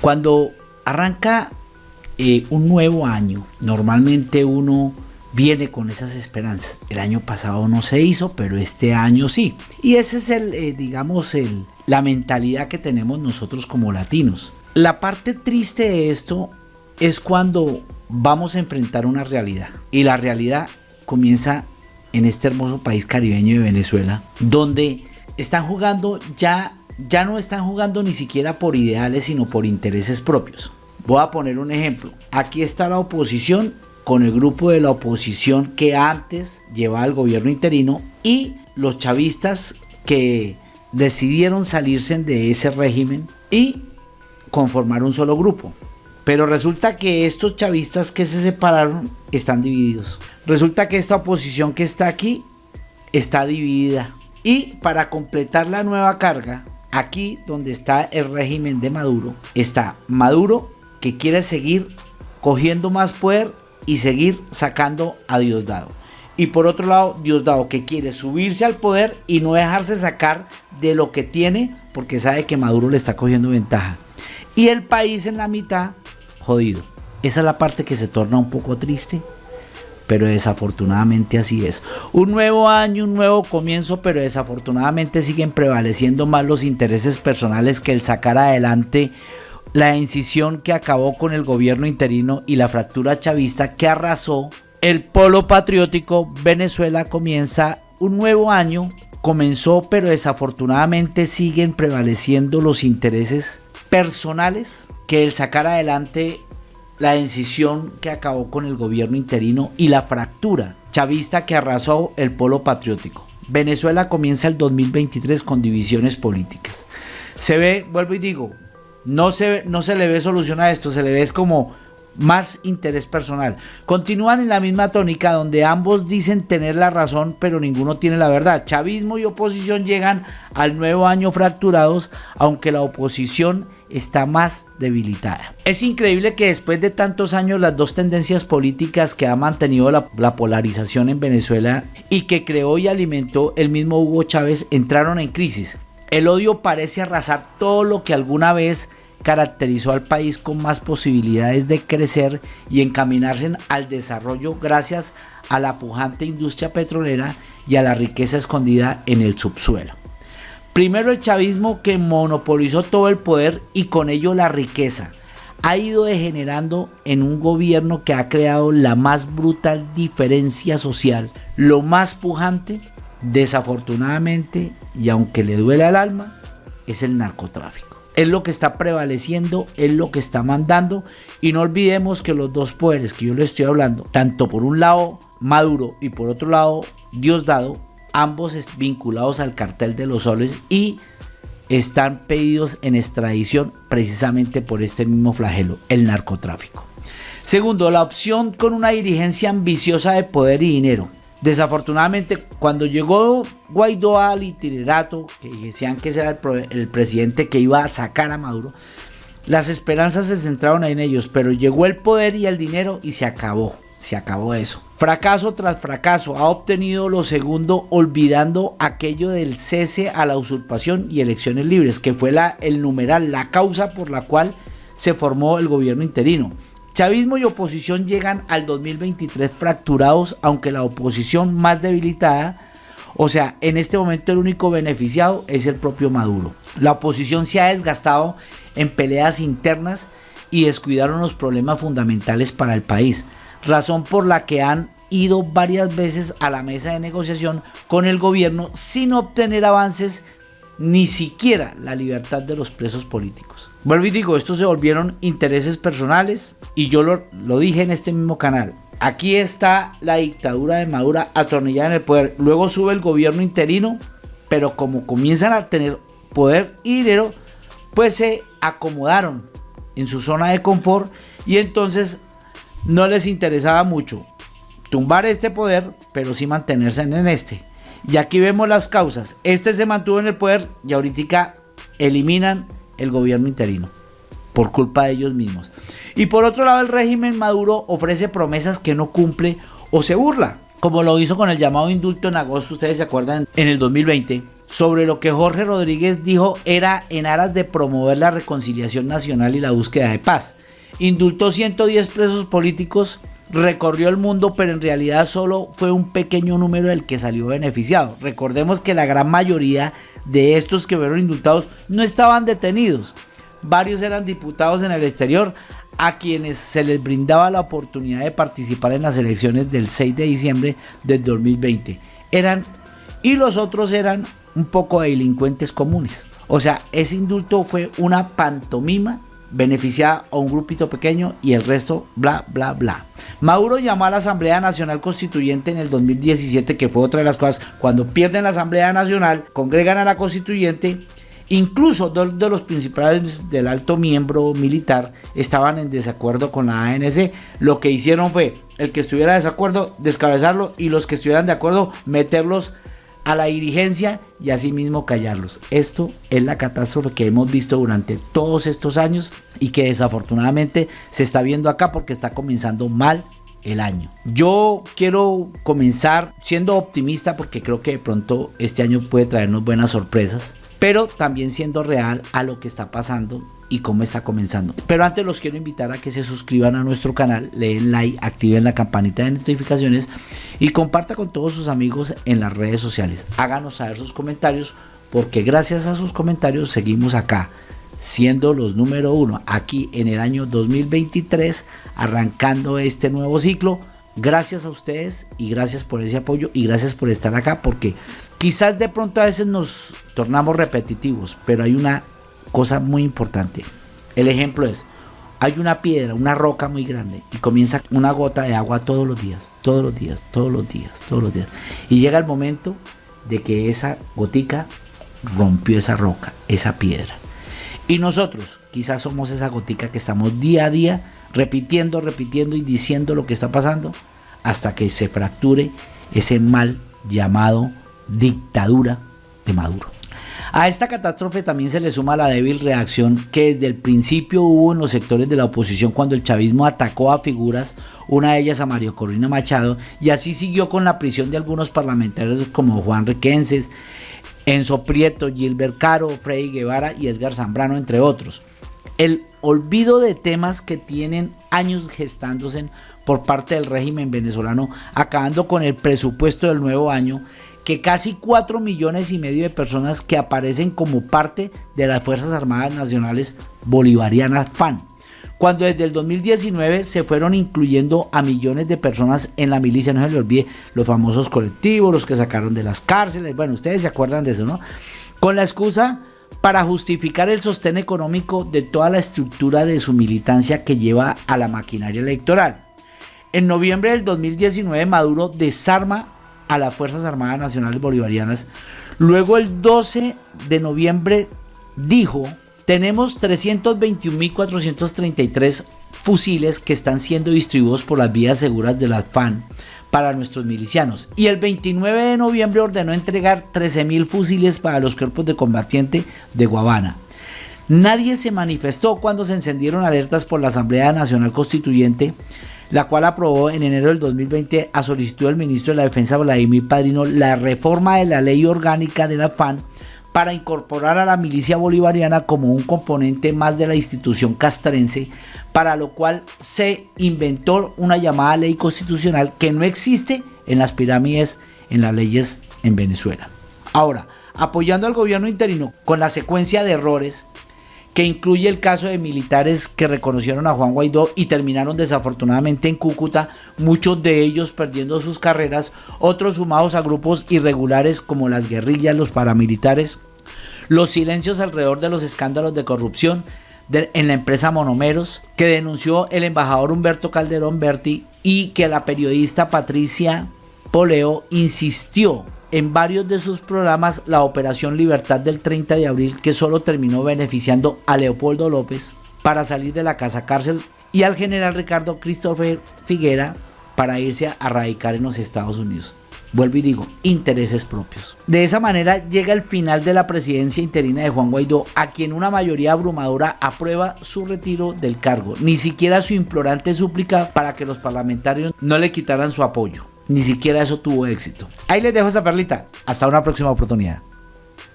Cuando arranca eh, un nuevo año, normalmente uno viene con esas esperanzas. El año pasado no se hizo, pero este año sí. Y ese es el, eh, digamos, el, la mentalidad que tenemos nosotros como latinos. La parte triste de esto es cuando vamos a enfrentar una realidad. Y la realidad comienza en este hermoso país caribeño de Venezuela, donde están jugando ya, ya no están jugando ni siquiera por ideales, sino por intereses propios. Voy a poner un ejemplo. Aquí está la oposición con el grupo de la oposición que antes llevaba el gobierno interino y los chavistas que decidieron salirse de ese régimen y conformar un solo grupo. Pero resulta que estos chavistas que se separaron están divididos. Resulta que esta oposición que está aquí está dividida. Y para completar la nueva carga, aquí donde está el régimen de Maduro, está Maduro que quiere seguir cogiendo más poder y seguir sacando a Diosdado. Y por otro lado, Diosdado que quiere subirse al poder y no dejarse sacar de lo que tiene porque sabe que Maduro le está cogiendo ventaja. Y el país en la mitad, jodido. Esa es la parte que se torna un poco triste, pero desafortunadamente así es. Un nuevo año, un nuevo comienzo, pero desafortunadamente siguen prevaleciendo más los intereses personales que el sacar adelante la incisión que acabó con el gobierno interino y la fractura chavista que arrasó el polo patriótico, Venezuela comienza un nuevo año, comenzó pero desafortunadamente siguen prevaleciendo los intereses personales que el sacar adelante la incisión que acabó con el gobierno interino y la fractura chavista que arrasó el polo patriótico. Venezuela comienza el 2023 con divisiones políticas. Se ve, vuelvo y digo, no se, no se le ve solución a esto, se le ve es como más interés personal. Continúan en la misma tónica donde ambos dicen tener la razón, pero ninguno tiene la verdad. Chavismo y oposición llegan al nuevo año fracturados, aunque la oposición está más debilitada. Es increíble que después de tantos años las dos tendencias políticas que ha mantenido la, la, polarización en Venezuela y que creó y alimentó el mismo Hugo Chávez entraron en crisis. El odio parece arrasar todo lo que alguna vez caracterizó al país con más posibilidades de crecer y encaminarse al desarrollo gracias a la pujante industria petrolera y a la riqueza escondida en el subsuelo. Primero el chavismo que monopolizó todo el poder y con ello la riqueza. Ha ido degenerando en un gobierno que ha creado la más brutal diferencia social, lo más pujante desafortunadamente, y aunque le duele al alma, es el narcotráfico. Es lo que está prevaleciendo, es lo que está mandando y no olvidemos que los dos poderes que yo le estoy hablando, tanto por un lado Maduro y por otro lado Diosdado, ambos vinculados al cartel de los soles y están pedidos en extradición precisamente por este mismo flagelo, el narcotráfico. Segundo, la opción con una dirigencia ambiciosa de poder y dinero. Desafortunadamente, cuando llegó Guaidó al itinerato, que decían que ese era el, presidente que iba a sacar a Maduro, las esperanzas se centraron en ellos, pero llegó el poder y el dinero y se acabó, se acabó eso. Fracaso tras fracaso, ha obtenido lo segundo olvidando aquello del cese a la usurpación y elecciones libres, que fue la, el numeral, la causa por la cual se formó el gobierno interino. Chavismo y oposición llegan al 2023 fracturados, aunque la oposición más debilitada, o sea, en este momento el único beneficiado es el propio Maduro. La oposición se ha desgastado en peleas internas y descuidaron los problemas fundamentales para el país, razón por la que han ido varias veces a la mesa de negociación con el gobierno sin obtener avances ni siquiera la libertad de los presos políticos. Vuelvo y digo, estos se volvieron intereses personales y yo lo, lo dije en este mismo canal. Aquí está la dictadura de Maduro atornillada en el poder. Luego sube el gobierno interino, pero como comienzan a tener poder y dinero, pues se acomodaron en su zona de confort y entonces no les interesaba mucho tumbar este poder, pero sí mantenerse en este. Y aquí vemos las causas. Este se mantuvo en el poder y ahorita eliminan el gobierno interino por culpa de ellos mismos. Y por otro lado, el régimen Maduro ofrece promesas que no cumple o se burla, como lo hizo con el llamado indulto en agosto, ustedes se acuerdan, en el 2020, sobre lo que Jorge Rodríguez dijo era en aras de promover la reconciliación nacional y la búsqueda de paz. Indultó 110 presos políticos, recorrió el mundo, pero en realidad solo fue un pequeño número el que salió beneficiado. Recordemos que la gran mayoría de estos que fueron indultados no estaban detenidos. Varios eran diputados en el exterior a quienes se les brindaba la oportunidad de participar en las elecciones del 6 de diciembre del 2020. Eran y los otros eran un poco de delincuentes comunes. O sea, ese indulto fue una pantomima beneficiada a un grupito pequeño y el resto bla bla bla. Maduro llamó a la Asamblea Nacional Constituyente en el 2017, que fue otra de las cosas, cuando pierden la Asamblea Nacional, congregan a la Constituyente, incluso dos de los principales del alto miembro militar estaban en desacuerdo con la ANC, lo que hicieron fue el que estuviera de desacuerdo descabezarlo y los que estuvieran de acuerdo meterlos a la dirigencia y asimismo callarlos. Esto es la catástrofe que hemos visto durante todos estos años y que desafortunadamente se está viendo acá porque está comenzando mal el año. Yo quiero comenzar siendo optimista porque creo que de pronto este año puede traernos buenas sorpresas, pero también siendo real a lo que está pasando y cómo está comenzando. Pero antes los quiero invitar a que se suscriban a nuestro canal, le den like, activen la campanita de notificaciones y comparta con todos sus amigos en las redes sociales. Háganos saber sus comentarios porque gracias a sus comentarios seguimos acá siendo los número uno aquí en el año 2023 arrancando este nuevo ciclo gracias a ustedes y gracias por ese apoyo y gracias por estar acá porque quizás de pronto a veces nos tornamos repetitivos pero hay una cosa muy importante. El ejemplo es, hay una piedra, una roca muy grande y comienza una gota de agua todos los días, todos los días, todos los días, todos los días. Y llega el momento de que esa gotica rompió esa roca, esa piedra. Y nosotros quizás somos esa gotica que estamos día a día repitiendo, repitiendo y diciendo lo que está pasando hasta que se fracture ese mal llamado dictadura de Maduro. A esta catástrofe también se le suma la débil reacción que desde el principio hubo en los sectores de la oposición cuando el chavismo atacó a figuras, una de ellas a Mario Corina Machado, y así siguió con la prisión de algunos parlamentarios como Juan Requenses, Enzo Prieto, Gilbert Caro, Freddy Guevara y Edgar Zambrano, entre otros. El olvido de temas que tienen años gestándose por parte del régimen venezolano, acabando con el presupuesto del nuevo año, que casi 4 millones y medio de personas que aparecen como parte de las Fuerzas Armadas Nacionales Bolivarianas FAN, cuando desde el 2019 se fueron incluyendo a millones de personas en la milicia, no se le olvide los famosos colectivos, los que sacaron de las cárceles, bueno, ustedes se acuerdan de eso, ¿no? Con la excusa para justificar el sostén económico de toda la estructura de su militancia que lleva a la maquinaria electoral. En noviembre del 2019 Maduro desarma a las Fuerzas Armadas Nacionales Bolivarianas. Luego el 12 de noviembre dijo, tenemos 321.433 fusiles que están siendo distribuidos por las vías seguras de la FAN para nuestros milicianos. Y el 29 de noviembre ordenó entregar 13.000 fusiles para los cuerpos de combatiente de Guavana. Nadie se manifestó cuando se encendieron alertas por la Asamblea Nacional Constituyente la cual aprobó en enero del 2020 a solicitud del ministro de la Defensa Vladimir Padrino la reforma de la ley orgánica de la FAN para incorporar a la milicia bolivariana como un componente más de la institución castrense, para lo cual se inventó una llamada ley constitucional que no existe en las pirámides, en las leyes en Venezuela. Ahora, apoyando al gobierno interino con la secuencia de errores que incluye el caso de militares que reconocieron a Juan Guaidó y terminaron desafortunadamente en Cúcuta, muchos de ellos perdiendo sus carreras, otros sumados a grupos irregulares como las guerrillas, los paramilitares, los silencios alrededor de los escándalos de corrupción en la empresa Monomeros, que denunció el embajador Humberto Calderón Berti y que la periodista Patricia Poleo insistió en varios de sus programas la Operación Libertad del 30 de abril que solo terminó beneficiando a Leopoldo López para salir de la casa cárcel y al general Ricardo Christopher Figuera para irse a radicar en los Estados Unidos. Vuelvo y digo, intereses propios. De esa manera llega el final de la presidencia interina de Juan Guaidó, a quien una mayoría abrumadora aprueba su retiro del cargo, ni siquiera su implorante súplica para que los parlamentarios no le quitaran su apoyo. Ni siquiera eso tuvo éxito. Ahí les dejo esa perlita. Hasta una próxima oportunidad.